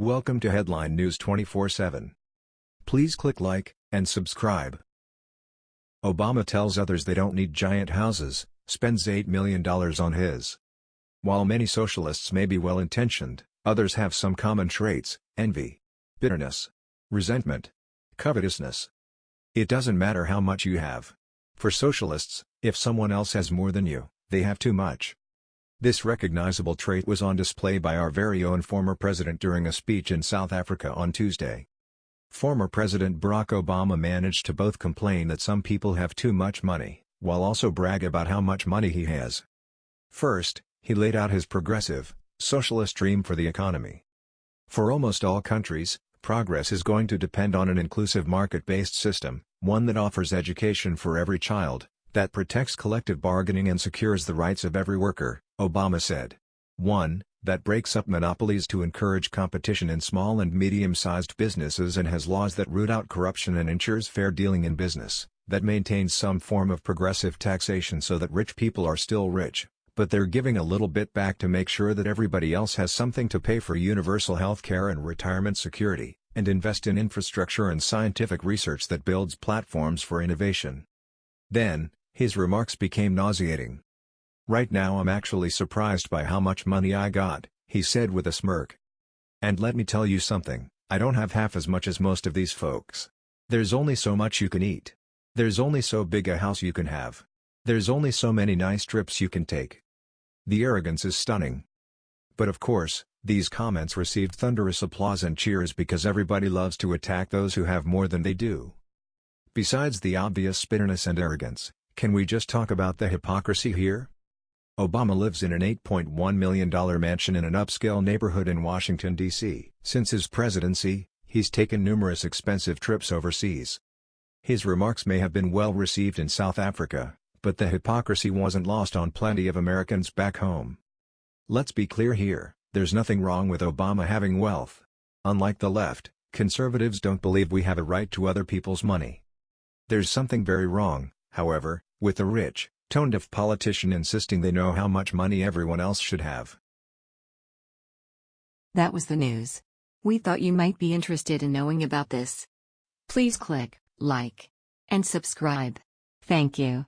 Welcome to Headline News 24/7. Please click like and subscribe. Obama tells others they don't need giant houses, spends $8 million on his. While many socialists may be well-intentioned, others have some common traits, envy, bitterness, resentment, covetousness. It doesn't matter how much you have. For socialists, if someone else has more than you, they have too much. This recognizable trait was on display by our very own former president during a speech in South Africa on Tuesday. Former President Barack Obama managed to both complain that some people have too much money, while also brag about how much money he has. First, he laid out his progressive, socialist dream for the economy. For almost all countries, progress is going to depend on an inclusive market-based system, one that offers education for every child, that protects collective bargaining and secures the rights of every worker, Obama said. 1. That breaks up monopolies to encourage competition in small and medium-sized businesses and has laws that root out corruption and ensures fair dealing in business, that maintains some form of progressive taxation so that rich people are still rich, but they're giving a little bit back to make sure that everybody else has something to pay for universal health care and retirement security, and invest in infrastructure and scientific research that builds platforms for innovation. Then, his remarks became nauseating. Right now I'm actually surprised by how much money I got, he said with a smirk. And let me tell you something, I don't have half as much as most of these folks. There's only so much you can eat. There's only so big a house you can have. There's only so many nice trips you can take. The arrogance is stunning. But of course, these comments received thunderous applause and cheers because everybody loves to attack those who have more than they do. Besides the obvious bitterness and arrogance, can we just talk about the hypocrisy here? Obama lives in an $8.1 million mansion in an upscale neighborhood in Washington, D.C. Since his presidency, he's taken numerous expensive trips overseas. His remarks may have been well received in South Africa, but the hypocrisy wasn't lost on plenty of Americans back home. Let's be clear here, there's nothing wrong with Obama having wealth. Unlike the left, conservatives don't believe we have a right to other people's money. There's something very wrong, however, with the rich, tone-deaf politician insisting they know how much money everyone else should have. That was the news. We thought you might be interested in knowing about this. Please click like and subscribe. Thank you.